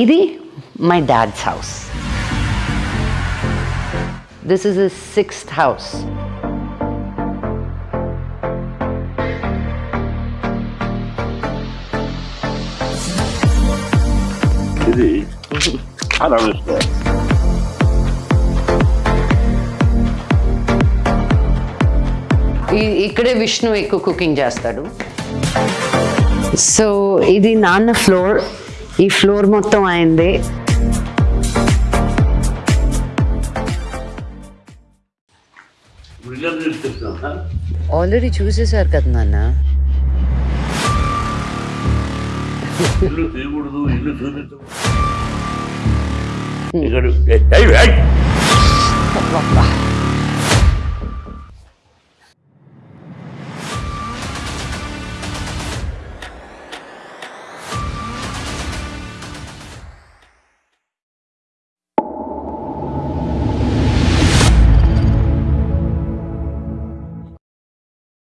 ఇది my dad's house. This is is sixth house ఇది ఇక్కడే విష్ణు ఎక్కువ కుకింగ్ చేస్తాడు. సో ఇది నాన్న ఫ్లోర్ ఈ ఫ్లోర్ మొత్తం అయింది. ఆల్రెడీ చూసేశారు కదా నాన్న. ఇల్లు తీయకూడదు ఇల్లు చూపించకూడదు. ఇక్కడ